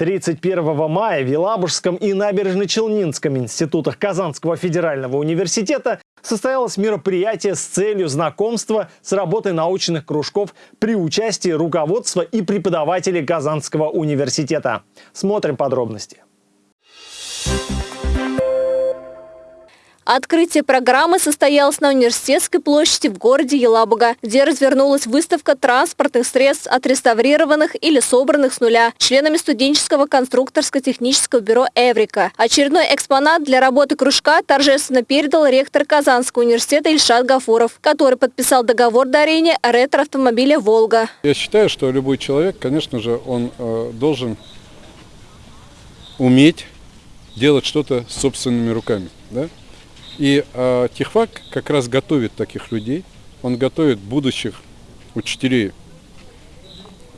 31 мая в Елабужском и Набережно-Челнинском институтах Казанского федерального университета состоялось мероприятие с целью знакомства с работой научных кружков при участии руководства и преподавателей Казанского университета. Смотрим подробности. Открытие программы состоялось на Университетской площади в городе Елабуга, где развернулась выставка транспортных средств, отреставрированных или собранных с нуля членами студенческого конструкторско-технического бюро «Эврика». Очередной экспонат для работы кружка торжественно передал ректор Казанского университета Ильшат Гафуров, который подписал договор дарения ретро-автомобиля «Волга». Я считаю, что любой человек, конечно же, он э, должен уметь делать что-то собственными руками. Да? И э, Техфак как раз готовит таких людей. Он готовит будущих учителей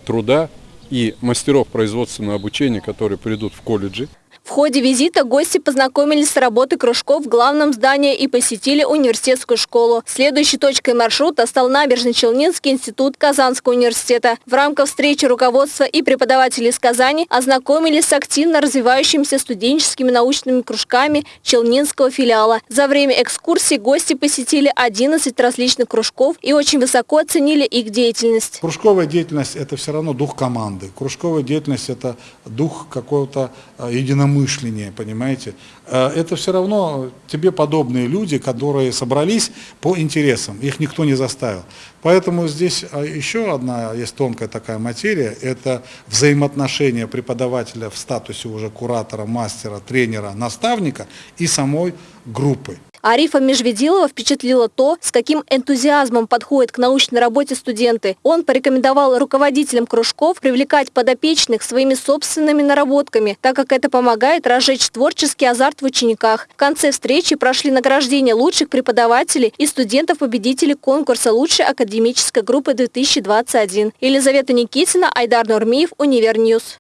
труда и мастеров производственного обучения, которые придут в колледжи. В ходе визита гости познакомились с работой кружков в главном здании и посетили университетскую школу. Следующей точкой маршрута стал Набережно-Челнинский институт Казанского университета. В рамках встречи руководства и преподавателей из Казани ознакомились с активно развивающимися студенческими научными кружками Челнинского филиала. За время экскурсии гости посетили 11 различных кружков и очень высоко оценили их деятельность. Кружковая деятельность – это все равно дух команды. Кружковая деятельность – это дух какого-то э, единомыслия единомышление, понимаете. Э, это все равно тебе подобные люди, которые собрались по интересам, их никто не заставил. Поэтому здесь а, еще одна есть тонкая такая материя, это взаимоотношения преподавателя в статусе уже куратора, мастера, тренера, наставника и самой группы. Арифа Межведилова впечатлило то, с каким энтузиазмом подходят к научной работе студенты. Он порекомендовал руководителям кружков привлекать подопечных своими собственными наработками, так как это помогает разжечь творческий азарт в учениках. В конце встречи прошли награждения лучших преподавателей и студентов-победителей конкурса лучшей академической группы 2021. Елизавета Никитина, Айдар Нурмиев, Универ News.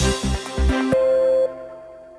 Thank you.